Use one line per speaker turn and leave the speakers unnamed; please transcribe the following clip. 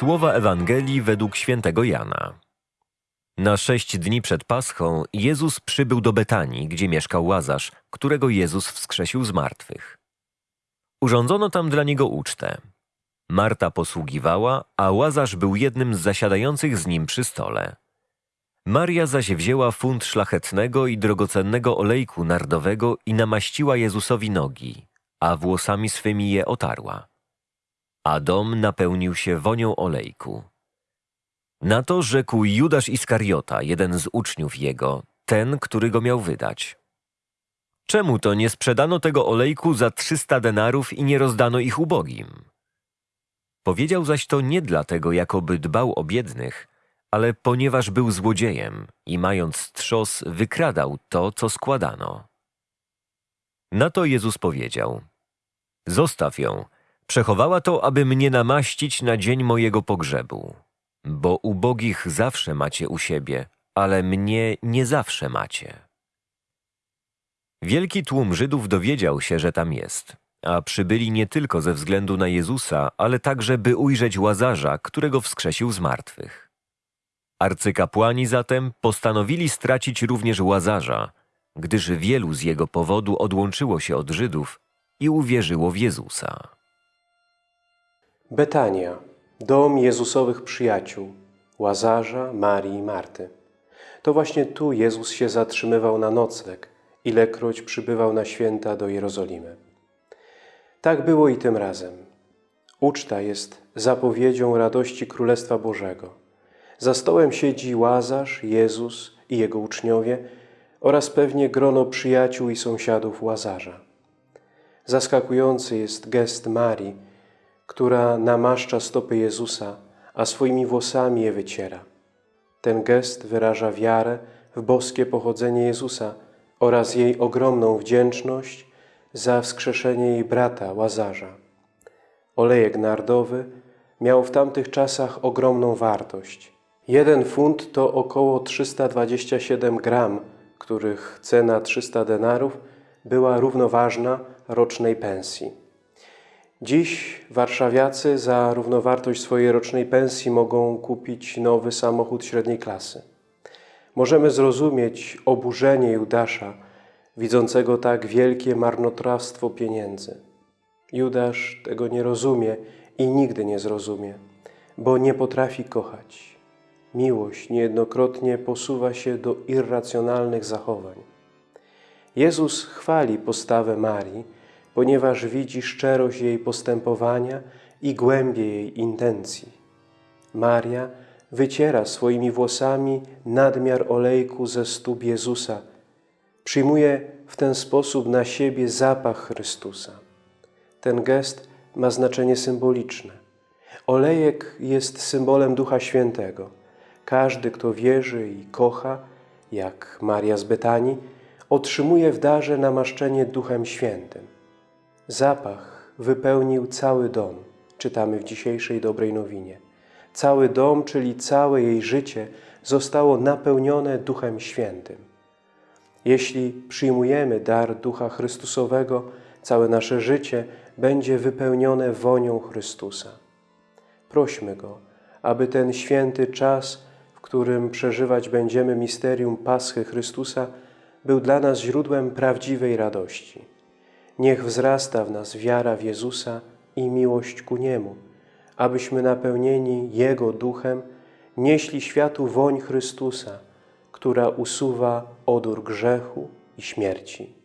Słowa Ewangelii według świętego Jana. Na sześć dni przed Paschą Jezus przybył do Betanii, gdzie mieszkał Łazarz, którego Jezus wskrzesił z martwych. Urządzono tam dla niego ucztę. Marta posługiwała, a Łazarz był jednym z zasiadających z nim przy stole. Maria zaś wzięła funt szlachetnego i drogocennego olejku nardowego i namaściła Jezusowi nogi, a włosami swymi je otarła. A dom napełnił się wonią olejku. Na to rzekł Judasz Iskariota, jeden z uczniów jego, ten, który go miał wydać. Czemu to nie sprzedano tego olejku za trzysta denarów i nie rozdano ich ubogim? Powiedział zaś to nie dlatego, jakoby dbał o biednych, ale ponieważ był złodziejem i mając trzos wykradał to, co składano. Na to Jezus powiedział, zostaw ją, przechowała to, aby mnie namaścić na dzień mojego pogrzebu. Bo ubogich zawsze macie u siebie, ale mnie nie zawsze macie. Wielki tłum Żydów dowiedział się, że tam jest, a przybyli nie tylko ze względu na Jezusa, ale także by ujrzeć Łazarza, którego wskrzesił z martwych. Arcykapłani zatem postanowili stracić również Łazarza, gdyż wielu z jego powodu odłączyło się od Żydów i uwierzyło w Jezusa.
Betania, dom Jezusowych przyjaciół, Łazarza, Marii i Marty. To właśnie tu Jezus się zatrzymywał na nocleg, ilekroć przybywał na święta do Jerozolimy. Tak było i tym razem. Uczta jest zapowiedzią radości Królestwa Bożego. Za stołem siedzi Łazarz, Jezus i Jego uczniowie oraz pewnie grono przyjaciół i sąsiadów Łazarza. Zaskakujący jest gest Marii, która namaszcza stopy Jezusa, a swoimi włosami je wyciera. Ten gest wyraża wiarę w boskie pochodzenie Jezusa oraz jej ogromną wdzięczność za wskrzeszenie jej brata Łazarza. Olejek nardowy miał w tamtych czasach ogromną wartość. Jeden funt to około 327 gram, których cena 300 denarów była równoważna rocznej pensji. Dziś warszawiacy za równowartość swojej rocznej pensji mogą kupić nowy samochód średniej klasy. Możemy zrozumieć oburzenie Judasza, widzącego tak wielkie marnotrawstwo pieniędzy. Judasz tego nie rozumie i nigdy nie zrozumie, bo nie potrafi kochać. Miłość niejednokrotnie posuwa się do irracjonalnych zachowań. Jezus chwali postawę Marii, ponieważ widzi szczerość jej postępowania i głębię jej intencji. Maria wyciera swoimi włosami nadmiar olejku ze stóp Jezusa. Przyjmuje w ten sposób na siebie zapach Chrystusa. Ten gest ma znaczenie symboliczne. Olejek jest symbolem Ducha Świętego. Każdy, kto wierzy i kocha, jak Maria z Betanii, otrzymuje w darze namaszczenie Duchem Świętym. Zapach wypełnił cały dom, czytamy w dzisiejszej dobrej nowinie. Cały dom, czyli całe jej życie, zostało napełnione Duchem Świętym. Jeśli przyjmujemy dar Ducha Chrystusowego, całe nasze życie będzie wypełnione wonią Chrystusa. Prośmy Go, aby ten święty czas, w którym przeżywać będziemy misterium Paschy Chrystusa, był dla nas źródłem prawdziwej radości. Niech wzrasta w nas wiara w Jezusa i miłość ku Niemu, abyśmy napełnieni Jego Duchem nieśli światu woń Chrystusa, która usuwa odór grzechu i śmierci.